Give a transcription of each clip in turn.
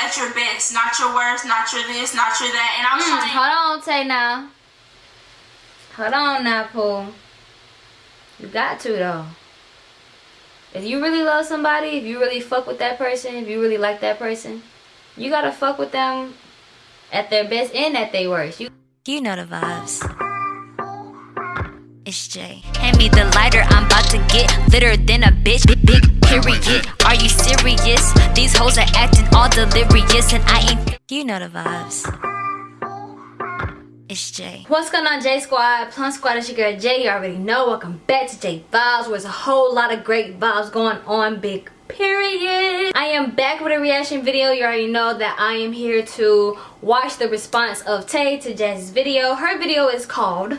at your best, not your worst, not your this, not your that. And I was Mm, trying. hold on, Tay now. Hold on now, Pooh. You got to though. If you really love somebody, if you really fuck with that person, if you really like that person, you gotta fuck with them at their best and at their worst. You You know the vibes. It's Jay. Hand me the lighter, I'm to get litter than a bitch. Big, big period. Are you serious? These hoes are acting all delirious, and I ain't. You know the vibes. It's Jay. What's going on, J Squad? Plum Squad, it's your girl Jay. You already know. Welcome back to J Vibes, where there's a whole lot of great vibes going on. Big period. I am back with a reaction video. You already know that I am here to watch the response of Tay to Jazz's video. Her video is called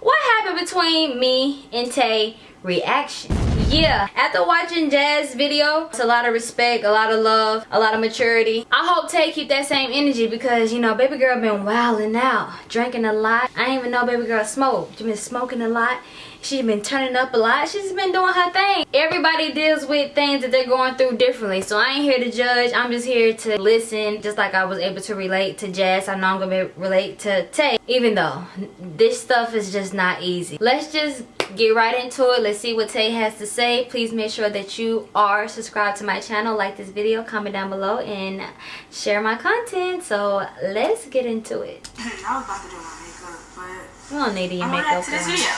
What Happened Between Me and Tay Reaction. Yeah, after watching Jazz's video, it's a lot of respect, a lot of love, a lot of maturity. I hope Tay keep that same energy because, you know, baby girl been wilding out, drinking a lot. I didn't even know baby girl smoked. She been smoking a lot. She's been turning up a lot. She's been doing her thing. Everybody deals with things that they're going through differently. So I ain't here to judge. I'm just here to listen. Just like I was able to relate to Jazz, I know I'm to relate to Tay. Even though this stuff is just not easy. Let's just get right into it. Let's see what Tay has to say. Please make sure that you are subscribed to my channel. Like this video, comment down below, and share my content. So let's get into it. I was about to do my makeup, but We don't need gonna makeup to this video.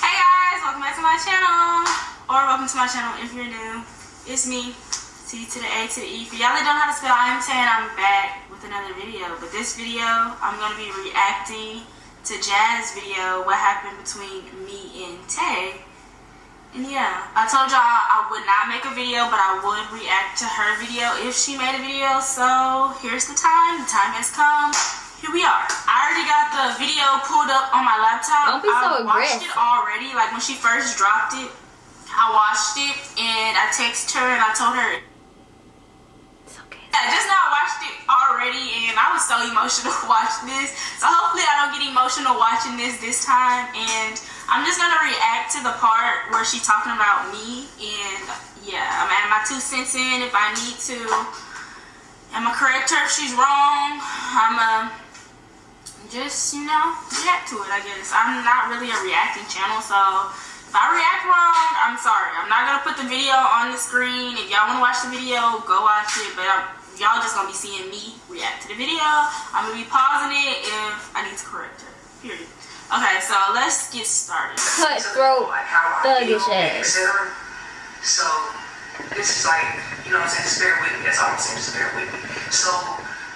Hey guys, welcome back to my channel. Or welcome to my channel if you're new. It's me, T to the A to the E. For y'all that don't know how to spell I am Tay and I'm back with another video. But this video, I'm gonna be reacting to Jazz video, what happened between me and Tay. And yeah, I told y'all I would not make a video, but I would react to her video if she made a video. So here's the time. The time has come. Here we are. I already got the video pulled up on my laptop. Don't be so I watched aggressive. it already. Like when she first dropped it, I watched it and I texted her and I told her Okay. Just now I watched it already and I was so emotional watching this. So hopefully I don't get emotional watching this this time. And I'm just gonna react to the part where she's talking about me. And yeah, I'm adding my two cents in if I need to. I'm gonna correct her if she's wrong. I'ma just, you know, react to it, I guess. I'm not really a reacting channel, so if I react wrong, I'm sorry. I'm not gonna put the video on the screen. If y'all wanna watch the video, go watch it. But I'm, y'all just gonna be seeing me react to the video. I'm gonna be pausing it if I need to correct her. Period. Okay, so let's get started. Cutthroat, like how I thuggish ass. So this is like, you know what I'm saying, just bear with me. That's all I'm saying, just bear with me. So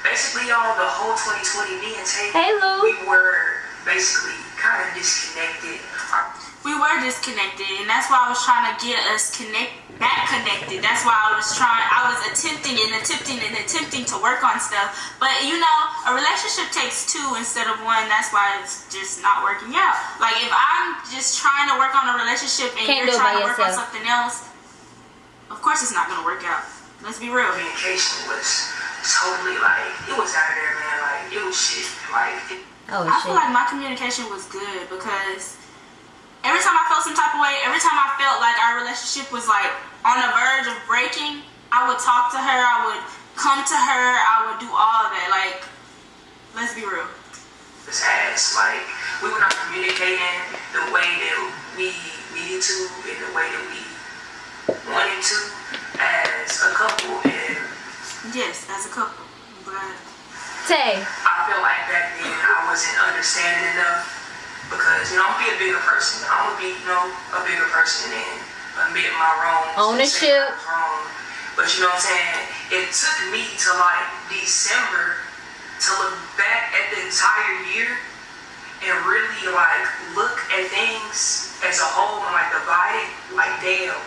basically all the whole 2020, me and Tay, Hey, Lou. we were basically kind of disconnected. Our- we were disconnected and that's why I was trying to get us connect back connected. That's why I was trying I was attempting and attempting and attempting to work on stuff. But you know, a relationship takes two instead of one. That's why it's just not working out. Like if I'm just trying to work on a relationship and Can't you're trying by to work on something else, of course it's not gonna work out. Let's be real. communication was totally like, it was out there, man. Like, it was shit. Like, it, Oh I feel like my communication was good because every time I felt some type of way, every time I felt like our relationship was like on the verge of breaking, I would talk to her, I would come to her, I would do all of that. Like, let's be real. was ass. Like, we were not communicating the way that we needed to and the way that we wanted to as a couple. And Yes, as a couple. But Tay, I feel like back then I wasn't understanding enough because, you know, I'm gonna be a bigger person. I'm gonna be, you know, a bigger person and admit my wrongs. Ownership. Wrong. But you know what I'm saying? It took me to like December to look back at the entire year and really like look at things as a whole and like divide it. Like, damn,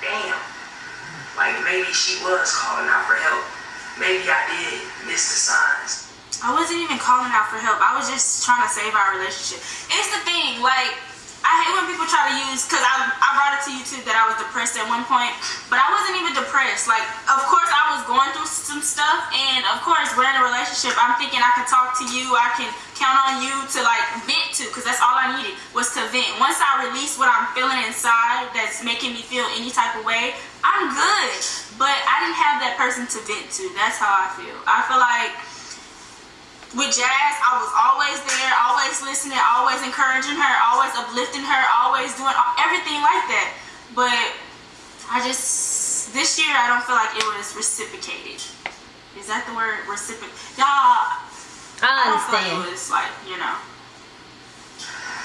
damn. Like maybe she was calling out for help. Maybe I did miss the signs. I wasn't even calling out for help. I was just trying to save our relationship. It's the thing, like, I hate when people try to use, because I, I brought it to you too that I was depressed at one point, but I wasn't even depressed. Like, of course, I was going through some stuff, and of course, we're in a relationship. I'm thinking I can talk to you, I can count on you to like vent to, because that's all I needed was to vent. Once I release what I'm feeling inside that's making me feel any type of way, I'm good. But I didn't have that person to vent to. That's how I feel. I feel like with Jazz, I was always there, always listening, always encouraging her, always uplifting her, always doing everything like that. But I just, this year, I don't feel like it was reciprocated. Is that the word? Reciprocate? Y'all, I don't feel like understand. it was like, you know.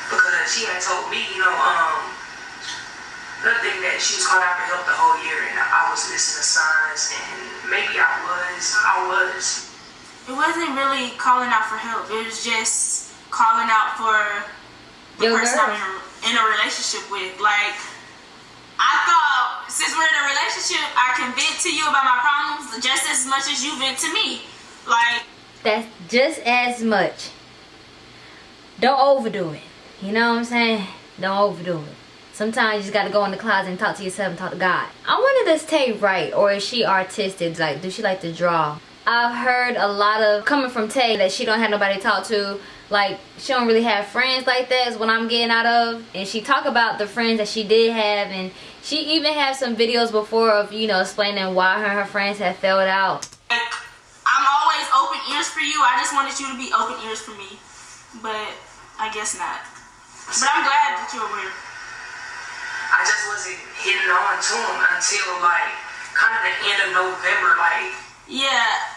because she had told me, you know, um, another thing that she was calling out for help the whole year, and I was listening to signs, and maybe I was, I was. It wasn't really calling out for help. It was just calling out for the Your person girl. I'm in, in a relationship with. Like, I thought since we're in a relationship, I can vent to you about my problems just as much as you vent to me. Like, That's just as much. Don't overdo it. You know what I'm saying? Don't overdo it. Sometimes you just gotta go in the closet and talk to yourself and talk to God. I wonder does Tay write or is she artistic? Like, does she like to draw? I've heard a lot of coming from Tay that she don't have nobody to talk to. Like she don't really have friends like that is what I'm getting out of. And she talk about the friends that she did have and she even had some videos before of, you know, explaining why her and her friends had failed out. like, I'm always open ears for you. I just wanted you to be open ears for me. But I guess not. But I'm glad that you're aware. I just wasn't hitting on to him until like kind of the end of November. Like Yeah.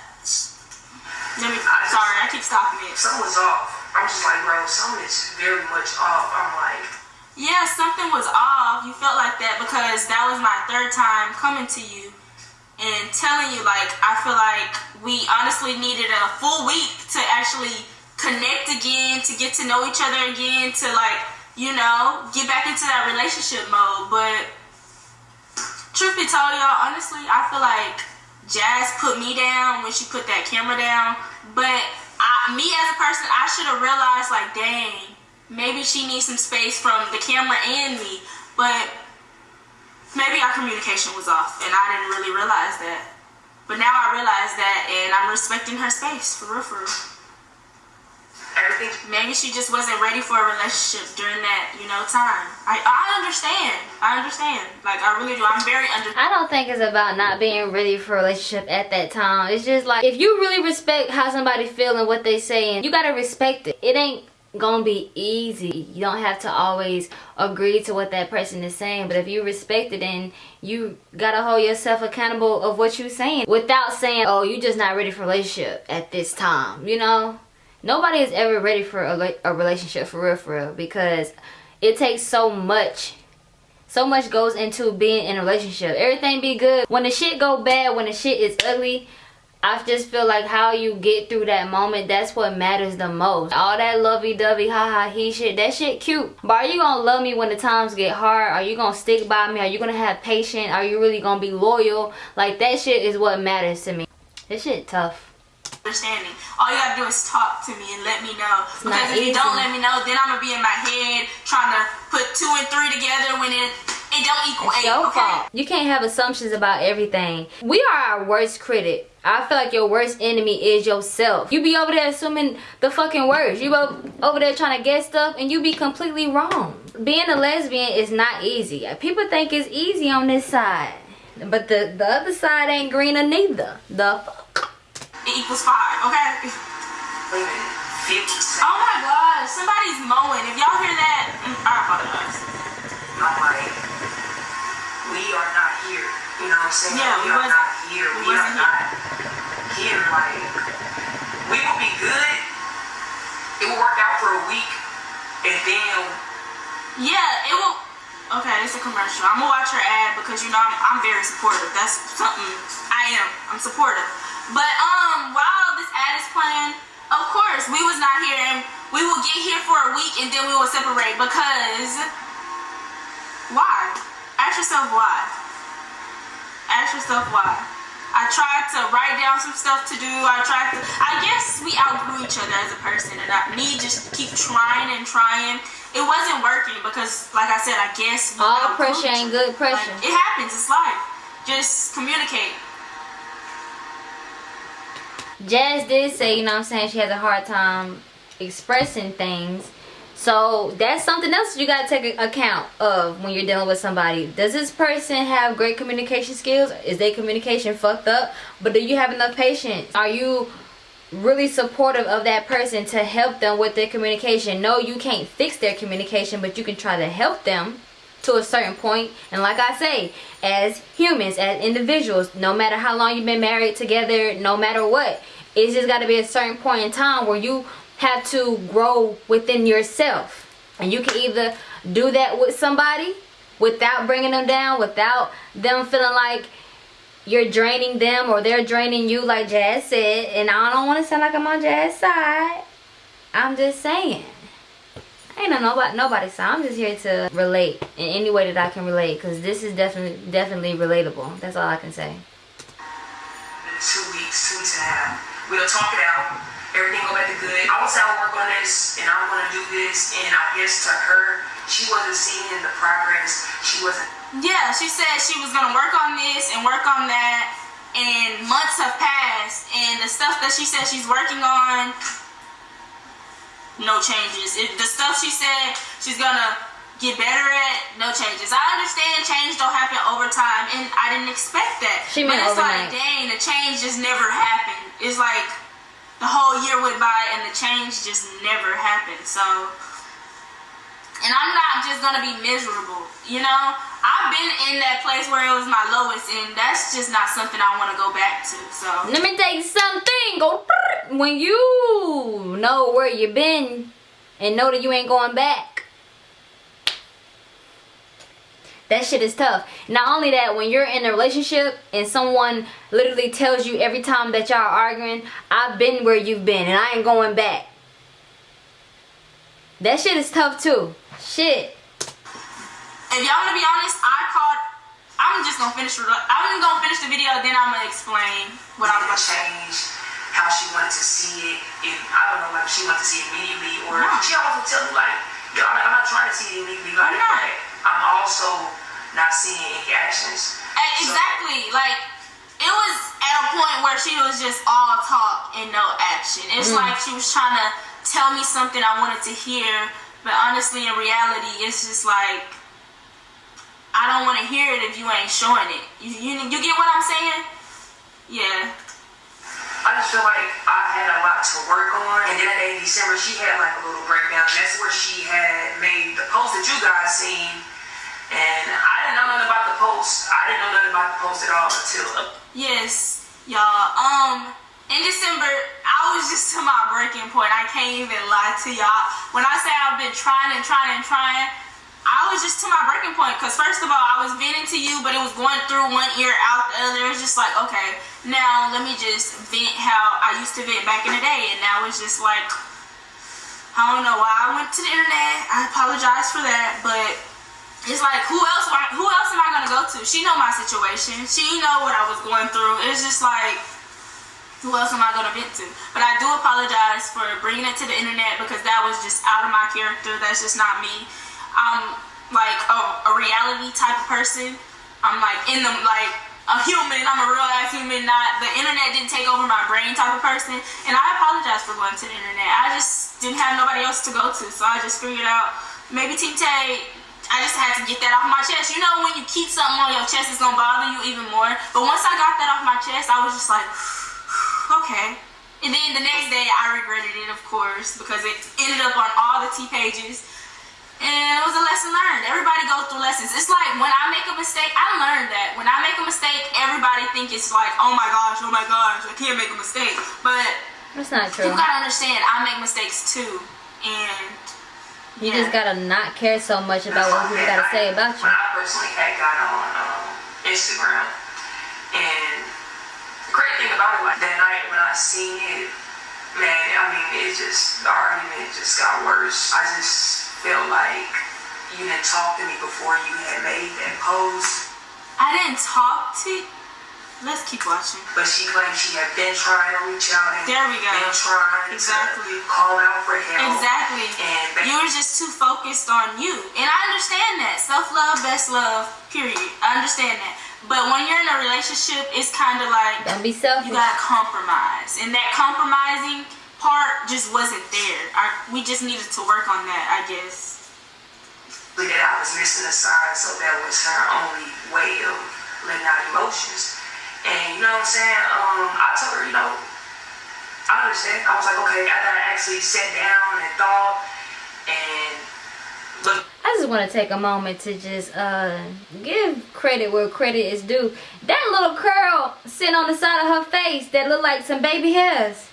Let me, sorry, I keep stopping it. something was off. I'm just like, bro, something is very much off. I'm like, Yeah, something was off. You felt like that because that was my third time coming to you and telling you like I feel like we honestly needed a full week to actually connect again, to get to know each other again, to like, you know, get back into that relationship mode. But truth be told, y'all, honestly, I feel like Jazz put me down when she put that camera down. But I, me as a person, I should have realized, like, dang, maybe she needs some space from the camera and me. But maybe our communication was off, and I didn't really realize that. But now I realize that, and I'm respecting her space for real, for real. Everything Maybe she just wasn't ready for a relationship during that, you know, time. I I understand. I understand. Like I really do. I'm very under. I don't think it's about not being ready for a relationship at that time. It's just like if you really respect how somebody feel and what they saying, you gotta respect it. It ain't gonna be easy. You don't have to always agree to what that person is saying. But if you respect it and you gotta hold yourself accountable of what you're saying without saying, Oh, you just not ready for relationship at this time, you know? Nobody is ever ready for a, a relationship for real for real because it takes so much so much goes into being in a relationship. Everything be good. When the shit go bad, when the shit is ugly, I just feel like how you get through that moment, that's what matters the most. All that lovey-dovey, ha-ha, he shit, that shit cute. But are you gonna love me when the times get hard? Are you gonna stick by me? Are you gonna have patience? Are you really gonna be loyal? Like, that shit is what matters to me. This shit tough. Understanding. All you gotta do is talk to me and let me know. Because if you don't let me know, then I'm gonna be in my head trying to put two and three together when it it don't equal It's eight. your okay? fault. You can't have assumptions about everything. We are our worst critic. I feel like your worst enemy is yourself. You be over there assuming the fucking worst. You over there trying to guess stuff and you be completely wrong. Being a lesbian is not easy. People think it's easy on this side. But the, the other side ain't greener neither. The fuck? It equals five. Okay. wait a minute, fifty seconds. Oh my god, somebody's mowing. If y'all hear that, mm, I apologize. I'm like, we are not here. You know what I'm saying? Yeah, we we are wasn't- here. we We, are wasn't here. Like, we will be good. It will work out for a week, and then Yeah, it will. Okay, it's a commercial. I'm gonna watch your ad because you know I'm, I'm very supportive. That's something I am. I'm supportive. But um, while this ad is playing, of course we was not here, and we will get here for a week, and then we will separate because why? Ask yourself why. Ask yourself why. I tried to write down some stuff to do. I tried to. I guess we outgrew each other as a person, and I, me just keep trying and trying. It wasn't working because, like I said, I guess All pressure ain't good pressure. Like, it happens. It's life. Just communicate. Jazz did say, you know I'm saying, she has a hard time expressing things. So that's something else you gotta take account of when you're dealing with somebody. Does this person have great communication skills? Is their communication fucked up? But do you have enough patience? Are you really supportive of that person to help them with their communication? No, you can't fix their communication, but you can try to help them to a certain point. And like I say, as humans, as individuals, no matter how long you've been married together, no matter what, it's just got to be a certain point in time where you have to grow within yourself. And you can either do that with somebody without bringing them down, without them feeling like you're draining them or they're draining you like Jazz said. And I don't want to sound like I'm on Jazz's side. I'm just saying. Ain't no nobody nobody's side. I'm just here to relate in any way that I can relate because this is definitely definitely relatable. That's all I can say. Two weeks, two weeks and a half. We'll talk it out everything go back to good. I was out work on this and I'm gonna do this and I guess to her, she wasn't seeing the progress. She wasn't Yeah, she said she was gonna work on this and work on that and months have passed and the stuff that she said she's working on no changes. It, the stuff she said she's gonna get better at, no changes. I understand change don't happen over time, and I didn't expect that. She but it's overnight. like, dang, the change just never happened. It's like the whole year went by and the change just never happened. So, and I'm not just gonna be miserable, you know. I've been in that place where it was my lowest, and that's just not something I want to go back to. So, Let me tell you something. Go when you know where you've been and know that you ain't going back. That shit is tough. Not only that, when you're in a relationship and someone literally tells you every time that y'all arguing, I've been where you've been and I ain't going back. That shit is tough too. Shit. if y'all want to be honest, I called. I'm just gonna finish. I'm gonna finish the video, then I'm gonna explain what I'm gonna gonna change how she wanted to see it. If I don't know, like she wanted to see it immediately, or No. she always would tell me like, "Yo, I'm I'm not trying to see it immediately." Like, I'm not. but I'm also not seeing any actions. Eh, So- Exactly. Like it was at a point where she was just all talk and no action. It's like she was trying to tell me something I wanted to hear, but honestly, in reality, it's just like I don't want to hear it if you ain't showing it. You, you you get what I'm saying? Yeah. I just feel like I had a lot to work on. And then in December, she had like a little breakdown. And that's where she had made the post that you guys seen. And I didn't know nothing about the post. I didn't know nothing about the post at all until Yes, y'all. Um, in December, I was just to my breaking point. I can't even lie to y'all. When I say I've been trying and trying and trying, I was just to my breaking point. Cause first of all, I was venting to you, but it was going through one ear out the other. It was just like, okay, now let me just vent how I used to vent back in the day, and now it's just like, I don't know why I went to the internet. I apologize for that, but it's like who else who else am I gonna go to? She know my situation. She know what I was going through. It's just like who else am I gonna vent to? But I do apologize for bringing it to the internet because that was just out of my character. That's just not me. I'm like a, a reality type of person. I'm like in the like a human. I'm a real ass human. Not the internet didn't take over my brain type of person. And I apologize for going to the internet. I just didn't have nobody else to go to, so I just figured out maybe Team Tay I just had to get that off my chest. You know when you keep something on your chest, it's gonna bother you even more. But once I got that off my chest, I was just like, okay. And then the next day, I regretted it, of course, because it ended up on all the T pages. And it was a lesson learned. Everybody goes through lessons. It's like when I make a mistake, I learned that. When I make a mistake, everybody think it's like, oh my gosh, oh my gosh, I can't make a mistake. But That's not true. you gotta understand, I make mistakes too. And You yeah. just gotta not care so much about what people gotta say about you. When I personally had got on um, Instagram, and the great thing about it, like that night when I seen it, man, I mean, it just the argument just got worse. I just felt like you didn't talk to me before you had made that post. I didn't talk to. Let's keep watching. But she claimed she had been trying to reach out and There we go. been trying Exactly. to call out for help. Exactly. And You were just too focused on you. And I understand that. Self love, best love, period. I understand that. But when you're in a relationship, it's kind of like Don't be selfish. you gotta compromise, and that compromising part just wasn't there. Our, we just needed to work on that, I guess. that I was missing a sign, so that was her only way of letting out emotions. And you know what I'm saying? Um, I told her, you know, I understand. I was like, okay, after I actually sat down and thought and looked I just want to take a moment to just uh give credit where credit is due. That little curl sitting on the side of her face that look like some baby hairs.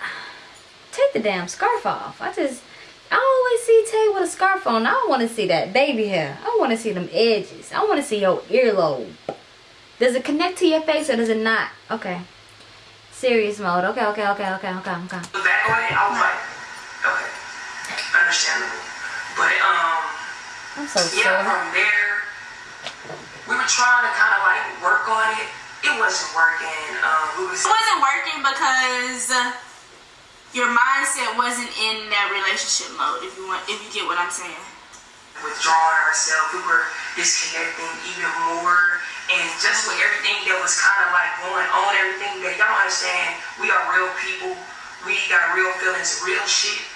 Take the damn scarf off. I just I always see Tay with a scarf on. I don't want to see that baby hair. I want to see them edges. I want to see your earlobe. Does it connect to your face or does it not? Okay. Serious mode. Okay, okay, okay, okay, okay, okay. on it. I was like, understandable. But um, I'm so yeah, sorry. from there, we were trying to kind of like work on it. It wasn't working. Um, we was It wasn't working because your mindset wasn't in that relationship mode. If you want, if you get what I'm saying. withdrawing ourselves. We were disconnecting even more. And just with everything that was kind of like going on, everything that y'all understand, we are real people. We got real feelings. Real shit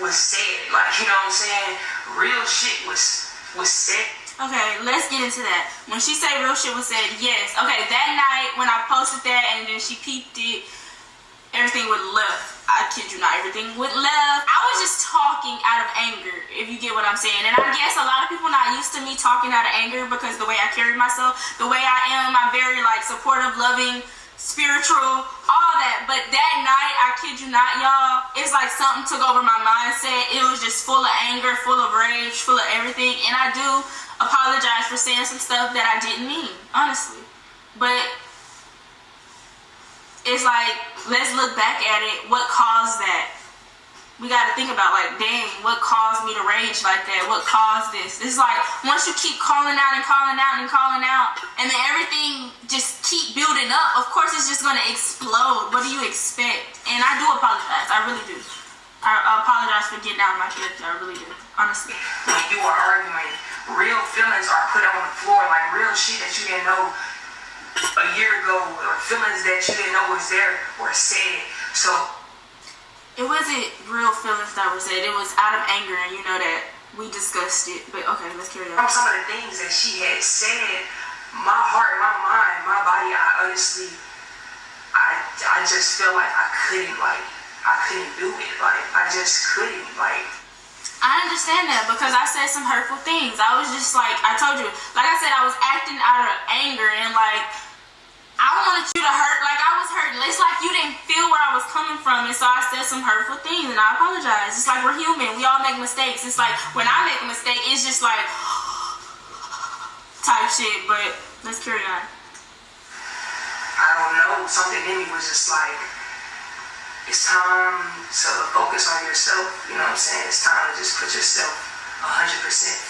was said. Like, you know what I'm saying? Real shit was was said. Okay, let's get into that. When she said real shit was said, yes. Okay, that night when I posted that and then she peeped it, everything would left. I kid you not, everything would left. I was just talking out of anger, if you get what I'm saying. And I guess a lot of people not used to me talking out of anger because the way I carry myself, the way I am, I'm very like supportive, loving, spiritual, all that. But that night, I kid you not, y'all, it's like something took over my mindset. It was just full of anger, full of rage, full of everything. And I do apologize for saying some stuff that I didn't mean, honestly. But it's like, let's look back at it. What caused that? We got to think about, like, dang, what caused me to rage like that? What caused this? It's like, once you keep calling out and calling out and calling out, and then everything just keep building up, of course it's just to explode. What do you expect? And I do apologize. I really do. I I apologize for getting out of my character. I really do. Honestly. When you are arguing, real feelings are put on the floor. Like real shit that you didn't know a year ago, or feelings that you didn't know was there or said. So It wasn't real feelings that were said. It was out of anger, and you know that we discussed it. But okay, let's carry on. from some of the things that she had said, my heart, my mind, my body, I honestly, I, I just feel like I couldn't, like, I couldn't do it. Like, I just couldn't, like, I understand that because I said some hurtful things. I was just like, I told you, like I said, I was acting out of anger and like, I wanted you to hurt like I was hurting. It's like you didn't feel where I was coming from, and so I said some hurtful things, and I apologize. It's like we're human. We all make mistakes. It's like when I make a mistake, it's just like type shit. But let's carry on. I don't know, something in me was just like, it's time to focus on yourself. You know what I'm saying? It's time to just put yourself 100%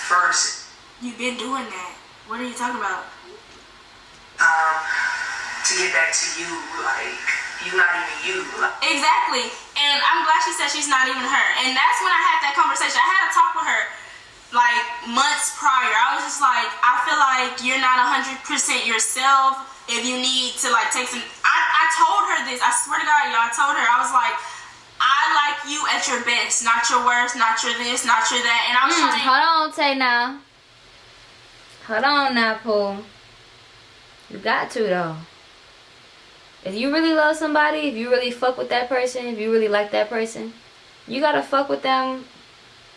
first. You've been doing that. What are you talking about? Um, to get back to you, like, you not even you. Like, Exactly. And I'm glad she said she's not even her. And that's when I had that conversation. I had a talk with her like months prior. I was just like, I feel like you're not 100% yourself if you need to like take some. I, I told her this. I swear to God, y'all, I told her. I was like, I like you at your best, not your worst, not your this, not your that. And I was Mm, trying hold on, Tay now. Hold on now, Pooh. You got to though. If you really love somebody, if you really fuck with that person, if you really like that person, you gotta fuck with them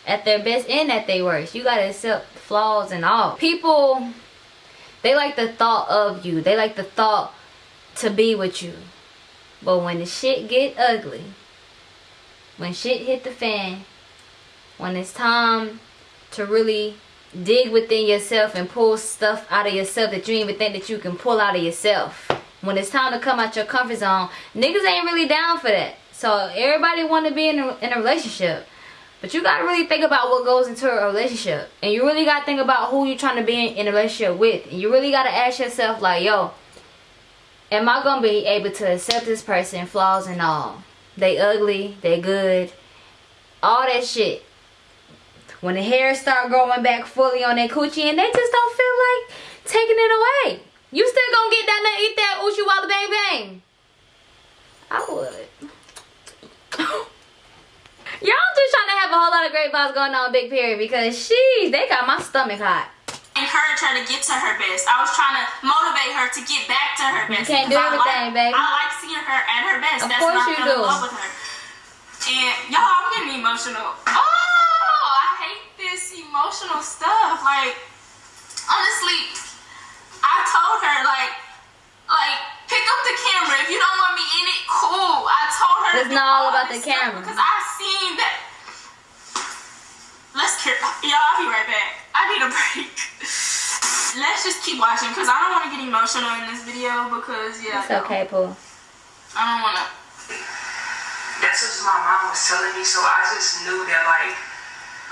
at their best and at their worst. You gotta accept flaws and all. People, they like the thought of you. They like the thought to be with you. But when the shit get ugly, when shit hit the fan, when it's time to really dig within yourself and pull stuff out of yourself that you even think that you can pull out of yourself. When it's time to come out your comfort zone, niggas ain't really down for that. So everybody want to be in a, in a relationship. But you got to really think about what goes into a relationship. And you really got to think about who you're trying to be in, in a relationship with. And you really got to ask yourself like, yo, am I to be able to accept this person, flaws and all? They ugly, they good, all that shit when the hair start growing back fully on their coochie and they just don't feel like taking it away. You still gonna get down there and eat that Uchi Walla Bang Bang? I would. Y'all just trying to have a whole lot of great vibes going on Big Period because she's they got my stomach hot. Encourage her to get to her best. I was trying to motivate her to get back to her best. can't do because I everything, like, baby. I like seeing her at her best. Of That's course when you do. in love with her. And y'all, I'm getting emotional. Oh, I hate this emotional stuff. Like, honestly, I told her like, like pick up the camera. If you don't want me in it, cool. I told her. It's do not all about the camera. because I seen that. Let's care. Y'all, I'll be right back. I need a break. Let's just keep watching because I don't want to get emotional in this video because yeah. It's okay, Pooh. I don't want to. That's what my mom was telling me. So I just knew that like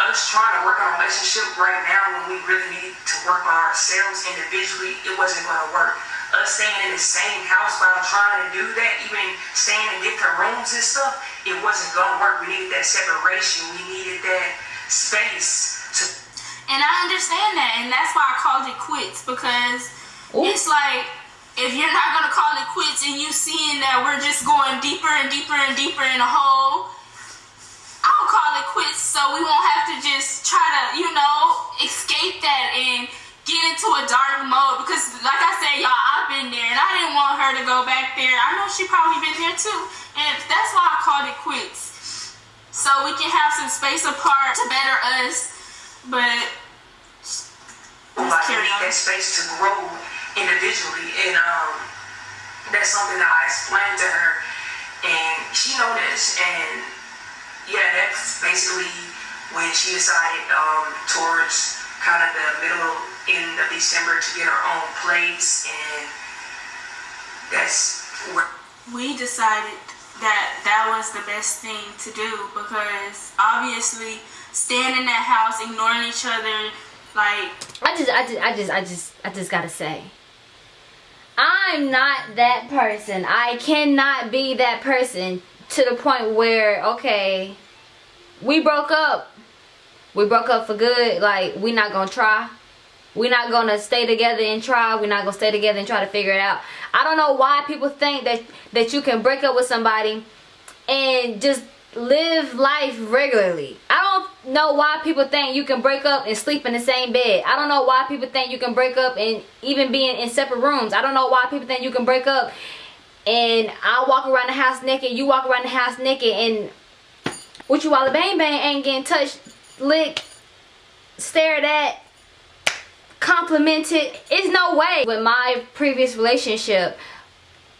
us trying to work on a relationship right now when we really need to work on ourselves individually, it wasn't going to work. Us staying in the same house while trying to do that, even staying in different rooms and stuff, it wasn't going to work. We needed that separation. We needed that space to And I understand that, and that's why I called it quits because Ooh. it's like if you're not gonna call it quits and you seeing that we're just going deeper and deeper and deeper in a hole, I'll call it quits so we won't have to just try to, you know, escape that and get into a dark mode because like I said, y'all, I've been there and I didn't want her to go back there. I know she probably been there too. And that's why I called it quits. So we can have some space apart to better us. But like need that space to grow individually and um that's something that I explained to her and she noticed and yeah that's basically when she decided um towards kind of the middle end of December to get her own place and that's where we decided that that was the best thing to do because obviously staying in that house, ignoring each other, like I just, I just, I just, I just, I just gotta say, I'm not that person. I cannot be that person to the point where, okay, we broke up. We broke up for good. Like, we not gonna try. We're not gonna stay together and try. We're not gonna stay together and try to figure it out. I don't know why people think that that you can break up with somebody and just live life regularly. I don't know why people think you can break up and sleep in the same bed. I don't know why people think you can break up and even being in separate rooms. I don't know why people think you can break up and I walk around the house naked, you walk around the house naked and what you while bang bang ain't getting touched, licked, stared at, complimented. It's no way. With my previous relationship,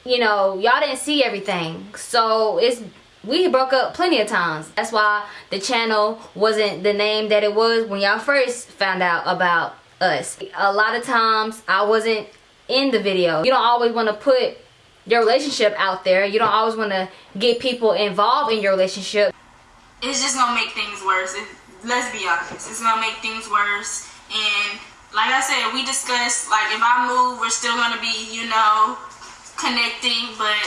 you know, y'all didn't see everything. So it's we broke up plenty of times. That's why the channel wasn't the name that it was when y'all first found out about us. A lot of times I wasn't in the video. You don't always want to put your relationship out there. You don't always want to get people involved in your relationship. it's just gonna make things worse. It, let's be honest, it's gonna make things worse. And like I said, we discussed like if I move, we're still gonna be, you know, connecting. But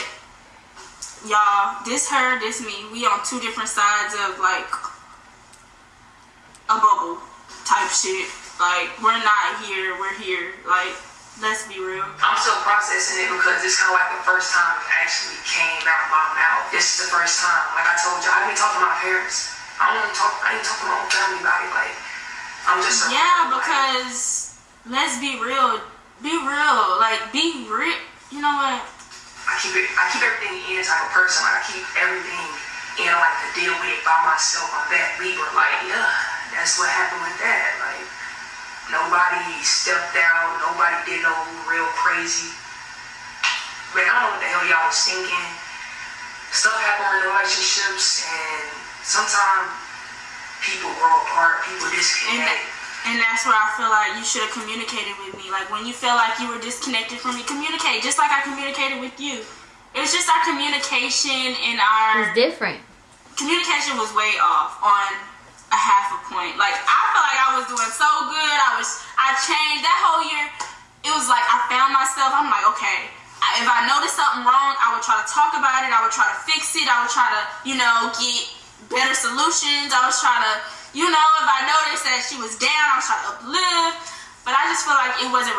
y'all, this her, this me. We on two different sides of like a bubble type shit. Like we're not here, we're here. Like let's be real. I'm still processing it because it's kind of like the first time it actually came out my mouth. This is the first time. Like I told you, I didn't talk to my parents. I don't even talk. I didn't talk to my own family about it. Like I'm just. Yeah, like, because let's be real. Be real. Like be real. You know what? I keep it. I keep everything in type of person. Like I keep everything in. Like to deal with it by myself. I'm that Libra. Like yeah, that's what happened with that. Like nobody stepped out. Nobody did no real crazy. Man, I don't know what the hell y'all was thinking. Stuff happen in relationships, and sometimes people grow apart. People And disconnect. that, and that's where I feel like you should have communicated with me. Like when you feel like you were disconnected from me, communicate just like I communicated with you. It's just our communication and our It's different. communication was way off on a half a point. Like I felt like I was doing so good. I was I changed that whole year. It was like I found myself. I'm like, okay. I- If I noticed something wrong, I would try to talk about it. I would try to fix it. I would try to, you know, get better solutions. I was trying to, you know, if I noticed that she was down, I was trying to uplift. But I just feel like it wasn't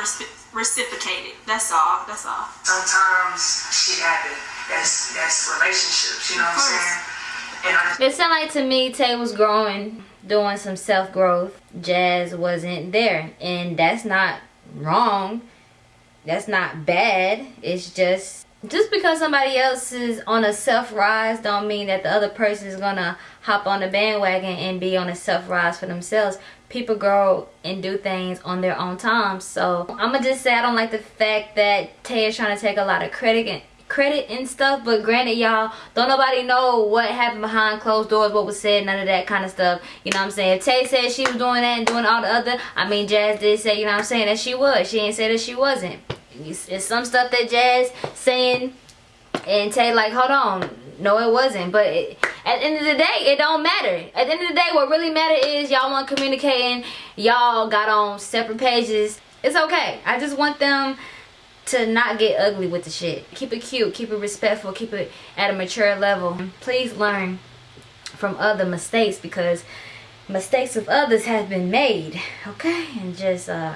reciprocated. That's all. That's all. Sometimes shit happen. That's that's relationships. You know what I'm saying? It sounded like to me Tay was growing, doing some self growth. Jazz wasn't there, and that's not wrong. That's not bad. It's just just because somebody else is on a self rise don't mean that the other person is gonna hop on the bandwagon and be on a self rise for themselves. People grow and do things on their own time. So I'm gonna just say I don't like the fact that Tay is trying to take a lot of credit and credit and stuff but granted y'all don't nobody know what happened behind closed doors what was said none of that kind of stuff. You know what i'm saying? Tay said she was doing that and doing all the other i mean jazz did say you know what i'm saying that she was. She ain't say that she wasn't. It's some stuff that jazz saying and tay like hold on no it wasn't. But it, at the end of the day it don't matter. At the end of the day what really matter is y'all want communicating y'all got on separate pages. It's okay. I just want them to not get ugly with the shit. Keep it cute, keep it respectful, keep it at a mature level. Please learn from other mistakes because mistakes of others have been made. Okay? And just uh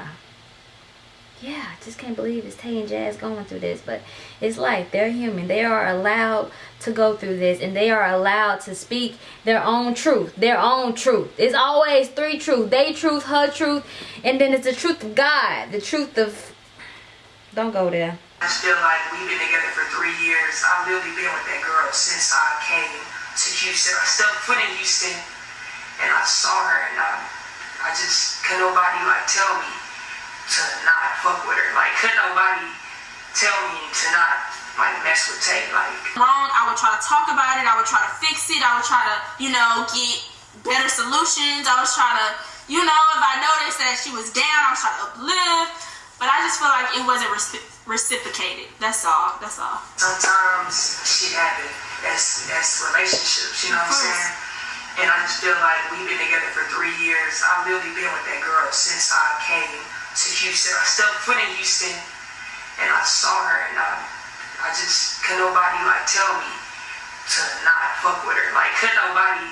yeah, I just can't believe it's Tay and Jazz going through this, but it's life. They're human. They are allowed to go through this, and they are allowed to speak their own truth. Their own truth. It's always three truths. They truth, her truth, and then it's the truth of God, the truth of don't go there. I feel like we've been together for three years. I've literally been with that girl since I came to Houston. I stepped foot in Houston and I saw her and I, I just could nobody like tell me to not fuck with her. Like could nobody tell me to not like mess with Tay. Like wrong, I would try to talk about it. I would try to fix it. I would try to, you know, get better solutions. I was trying to, you know, if I noticed that she was down, I was trying to uplift. But I just feel like it wasn't reci- reciprocated. That's all. That's all. sometimes shit happens. That's that's relationships. You know what I'm saying? And I just feel like we've been together for three years. I've literally been with that girl since I came to Houston. I stepped foot in Houston and I saw her and I, I just could nobody like tell me to not fuck with her. Like could nobody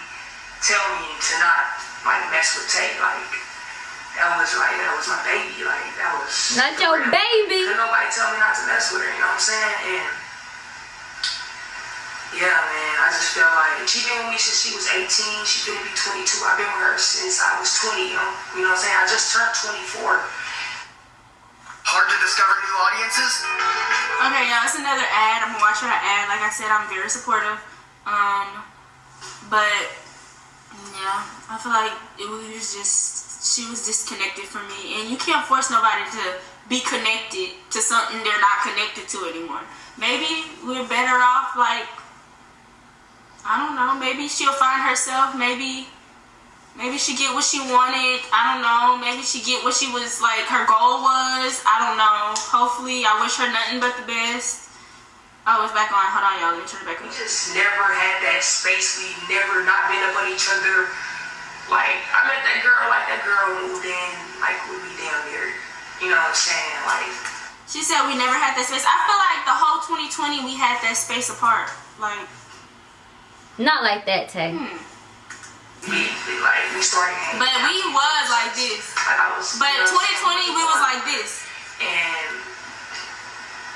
tell me to not like mess with Tay. Like that was like that was my baby. Like that was Not your baby. Couldn't nobody tell me not to mess with her, you know what I'm saying? And yeah, man, I just feel like she been with me since she was 18. She finna be 22. I've been with her since I was 20. You know, you know what I'm saying? I just turned 24. Hard to discover new audiences? Okay, y'all, it's another ad. I'm gonna watch her ad. Like I said, I'm very supportive. Um, but yeah, I feel like it was just she was disconnected from me, and you can't force nobody to be connected to something they're not connected to anymore. Maybe we're better off like I don't know. Maybe she'll find herself. Maybe maybe she get what she wanted. I don't know. Maybe she get what she was like her goal was. I don't know. Hopefully, I wish her nothing but the best. Oh, it's back on. Hold on, y'all. Let me turn it back on. We just never had that space. We never not been up on each other. Like I met that girl, like that girl moved in, like we be down there. You know what I'm saying? Like She said we never had that space. I feel like the whole 2020 we had that space apart. Like, Not like that, Tay. hmm. we, we like we started but we was like this. Like I was. But you know 2020 we was like this. and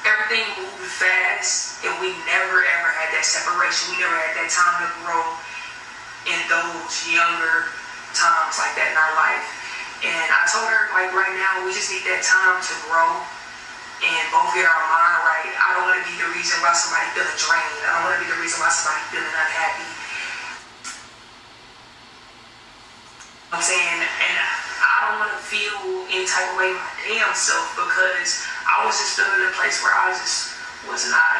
everything moved fast and we never ever had that separation we never had that time to grow in those younger times like that in our life and i told her like right now we just need that time to grow and both get our mind right i don't want to be the reason why somebody feeling drained i don't want to be the reason why somebody feeling unhappy I'm saying, and I don't want to feel any type of way my damn self because I was just feeling a place where I just was not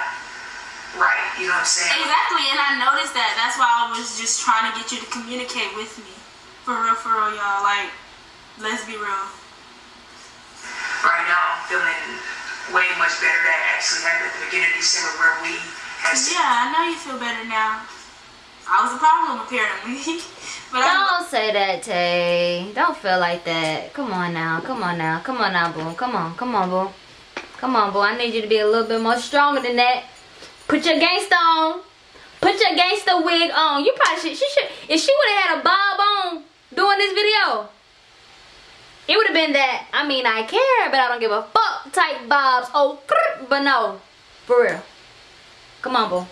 right. You know what I'm saying? Exactly, and I noticed that. That's why I was just trying to get you to communicate with me. For real, for real, y'all. Like, let's be real. Right now, I'm feeling way much better. That actually happened at the beginning of December where we had. Yeah, I know you feel better now. I was a problem apparently, but I. Don't say that, Tay. Don't feel like that. Come on now. Come on now. Come on now, boo. Come on. Come on, boo. Come on, boo. I need you to be a little bit more stronger than that. Put your gangster on. Put your gangster wig on. You probably should. She should. If she would have had a bob on doing this video, It would have been that, I mean, I care, but I don't give a fuck type vibes. Oh, but no. For real. Come on, boo.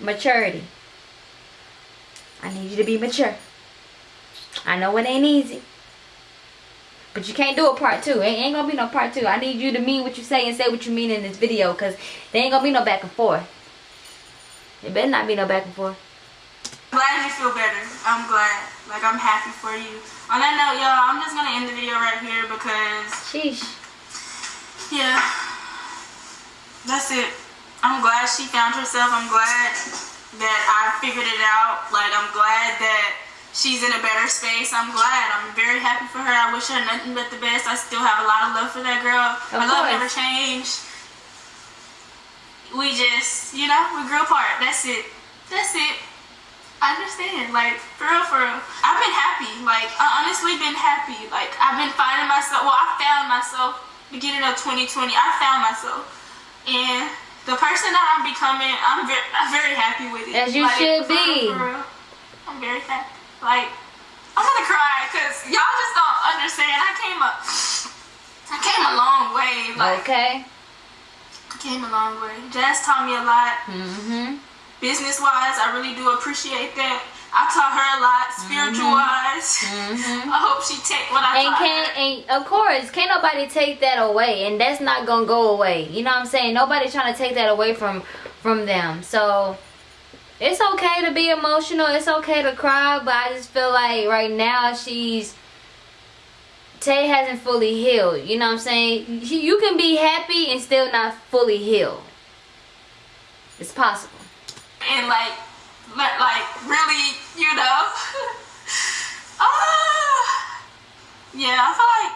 Maturity. I need you to be mature. I know it ain't easy. But you can't do a part two. It ain't gonna be no part two. I need you to mean what you say and say what you mean in this video. Because there ain't gonna be no back and forth. It better not be no back and forth. I'm glad you feel better. I'm glad. Like, I'm happy for you. On that note, y'all, I'm just gonna end the video right here because... Sheesh. Yeah. That's it. I'm glad she found herself. I'm glad that I figured it out. Like, I'm glad that she's in a better space. I'm glad. I'm very happy for her. I wish her nothing but the best. I still have a lot of love for that girl. Of My love never changed. We just, you know, we grew apart. That's it. That's it. I understand. Like, for real, for real. I've been happy. Like, I honestly been happy. Like, I've been finding myself. Well, I found myself beginning of 2020. I found myself. And the person that I'm becoming, I'm very, I'm very happy with it. As you Like, should for real, be. for real. I'm very happy. Like, I'm gonna cry because y'all just don't understand. I came a, I came a long way. Like, Okay. I came a long way. Jazz taught me a lot Mm-hmm. Business wise, I really do appreciate that. I taught her a lot, spiritual wise. I hope she take what I Mm-hmm. And taught can her. and of course can't nobody take that away and that's not gonna go away. You know what I'm saying? Nobody's trying to take that away from from them. So it's okay to be emotional, it's okay to cry, but I just feel like right now she's Tay hasn't fully healed. You know what I'm saying? You can be happy and still not fully healed. It's possible. And like, like really, you know. Ah, yeah, I feel like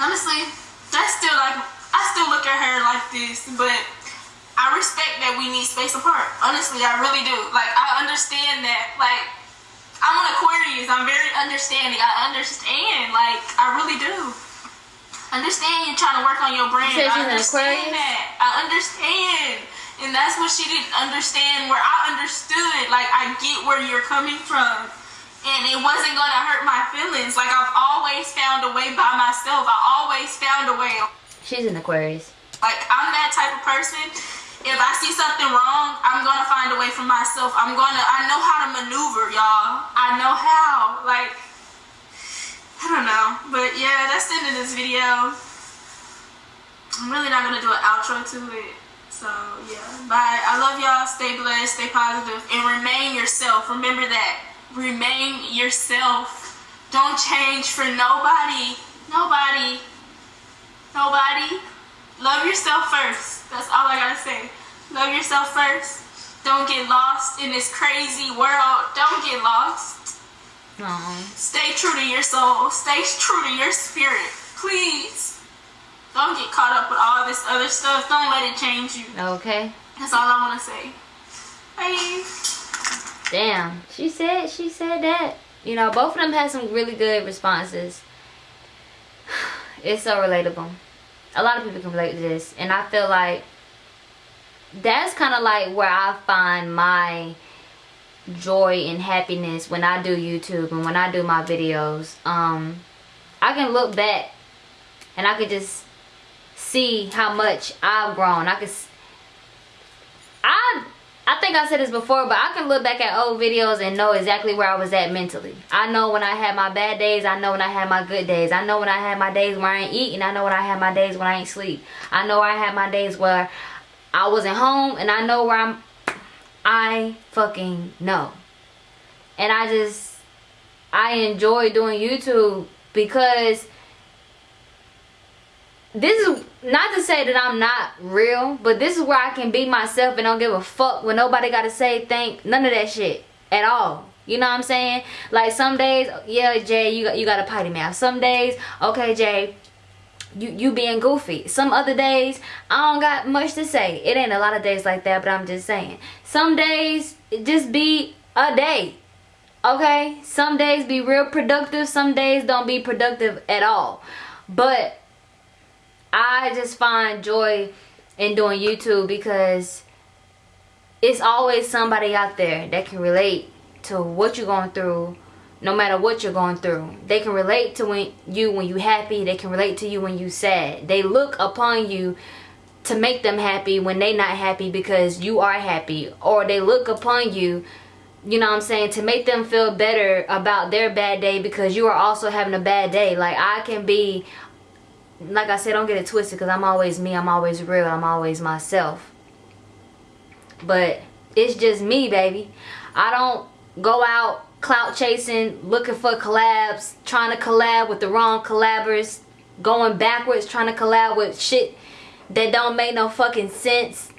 honestly, that's still like I still look at her like this, but I respect that we need space apart. Honestly, I really do. Like I understand that. Like I'm an Aquarius. I'm very understanding. I understand. Like I really do. Understand you're trying to work on your brand. You I understand that. I understand. And that's what she didn't understand where I understood. Like I get where you're coming from. And it wasn't gonna hurt my feelings. Like I've always found a way by myself. I always found a way. She's an Aquarius. Like I'm that type of person. If I see something wrong, I'm gonna find a way for myself. I'm gonna I know how to maneuver, y'all. I know how. Like I don't know. But yeah, that's the end of this video. I'm really not gonna do an outro to it. So yeah. Bye. I love y'all. Stay blessed, stay positive. and remain yourself. Remember that. Remain yourself. Don't change for nobody. Nobody. Nobody. Love yourself first. That's all I gotta say. Love yourself first. Don't get lost in this crazy world. Don't get lost. Aw. Stay true to your soul. Stay true to your spirit. Please. Don't get caught up with all this other stuff. Don't let it change you. Okay. That's all I want to say. Bye. Damn. She said she said that. You know, both of them had some really good responses. It's so relatable. A lot of people can relate to this. And I feel like that's kind of like where I find my joy and happiness when I do YouTube and when I do my videos. Um, I can look back and I can just see how much I've grown. I can I I think I said this before, but I can look back at old videos and know exactly where I was at mentally. I know when I had my bad days. I know when I had my good days. I know when I had my days where I ain't eating. I know when I had my days when I ain't sleep. I know I had my days where I wasn't home, and I know where I'm. I fucking know, and I just I enjoy doing YouTube because this is not to say that I'm not real, but this is where I can be myself and don't give a fuck when nobody gotta say thank none of that shit at all. You know what I'm saying? Like some days, yeah, Jay, you got you got a potty mouth. Some days, okay, Jay, you you being goofy. Some other days, I don't got much to say. It ain't a lot of days like that, but I'm just saying. Some days, just be a day. Okay? Some days be real productive, some days don't be productive at all. But I just find joy in doing YouTube because it's always somebody out there that can relate to what you're going through, no matter what you're going through. They can relate to when you when you happy. They can relate to you when you sad. They look upon you to make them happy when they not happy because you are happy. Or they look upon you, you know what I'm saying, to make them feel better about their bad day because you are also having a bad day. Like I can be, like I said, don't get it twisted because I'm always me. I'm always real. I'm always myself. But it's just me, baby. I don't go out clout chasing, looking for collabs, trying to collab with the wrong collabers, going backwards, trying to collab with shit that don't make no fucking sense.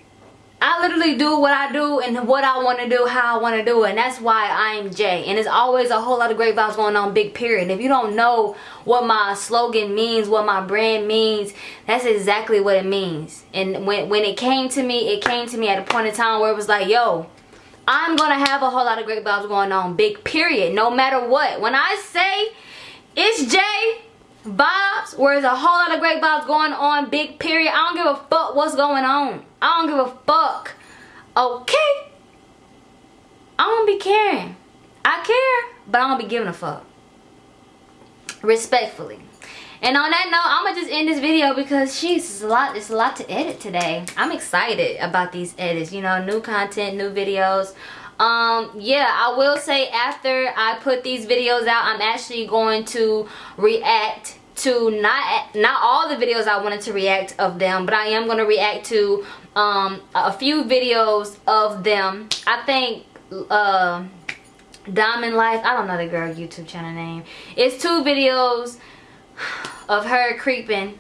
I literally do what I do and what I want to do, how I want to do it. And that's why I'm Jay. And there's always a whole lot of great vibes going on, big period. If you don't know what my slogan means, what my brand means, that's exactly what it means. And when, when it came to me, it came to me at a point in time where it was like, yo, I'm going to have a whole lot of great vibes going on, big period. No matter what. When I say it's Jay, vibes where there's a whole lot of great vibes going on big period. I don't give a fuck what's going on. I don't give a fuck. Okay? I don't be caring. I care but i don't be giving a fuck. Respectfully. And on that note i'm gonna just end this video because she's a lot it's a lot to edit today. I'm excited about these edits you know new content new videos. Um yeah i will say after i put these videos out i'm actually going to react to not not all the videos i wanted to react of them but i am going to react to um a few videos of them. I think uh diamond life i don't know the girl youtube channel name. It's two videos of her creeping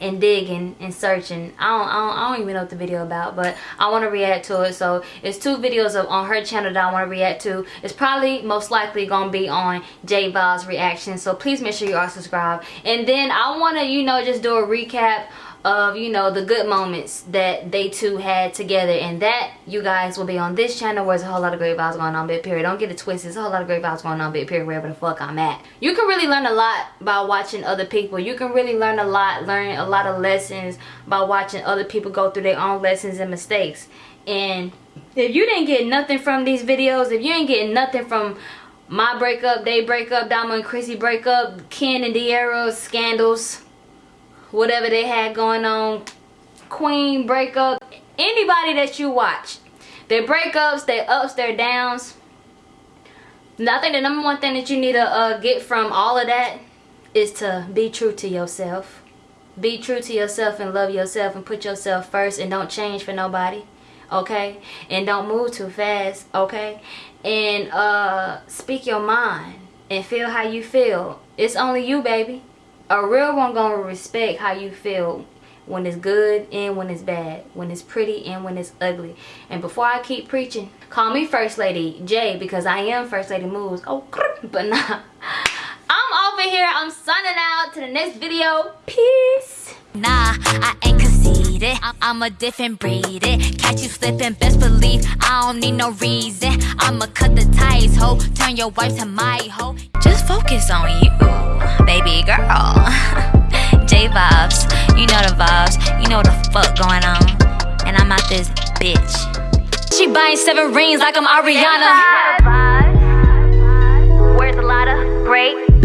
and digging and searching. I don't, I don't, I don't even know what the video about but I want to react to it. So it's two videos of on her channel that I want to react to. It's probably most likely gonna be on J Vibes reaction so please make sure you are subscribed. And then I want to you know just do a recap of you know the good moments that they two had together. And that you guys will be on this channel where there's a whole lot of great vibes going on big period. Don't get it twisted. There's a whole lot of great vibes going on big period wherever the fuck i'm at. You can really learn a lot by watching other people. You can really learn a lot learn a lot of lessons by watching other people go through their own lessons and mistakes. And if you didn't get nothing from these videos if you ain't getting nothing from my breakup, they break up, Diamond and Chrissy break up, Ken and De'Arra's scandals, whatever they had going on, Queen breakup, anybody that you watch, their breakups, their ups, their downs. And I think the number one thing that you need to uh, get from all of that is to be true to yourself. Be true to yourself and love yourself and put yourself first and don't change for nobody. Okay? And don't move too fast. Okay? And uh, speak your mind and feel how you feel. It's only you, baby a real one gonna respect how you feel when it's good and when it's bad when it's pretty and when it's ugly. And before i keep preaching call me first lady j because i am first lady moves. Oh but nah. I'm over here. I'm signing out. To the next video. Peace. Nah i ain't need it. I- am a different breed. It catch you slipping, best believe I don't need no reason. I'ma cut the ties, ho. Turn your wife to my ho. Just focus on you, baby girl. J vibes, you know the vibes. You know the fuck going on. And I'm out this bitch. She buying seven rings like I'm Ariana. Where's a lot of great?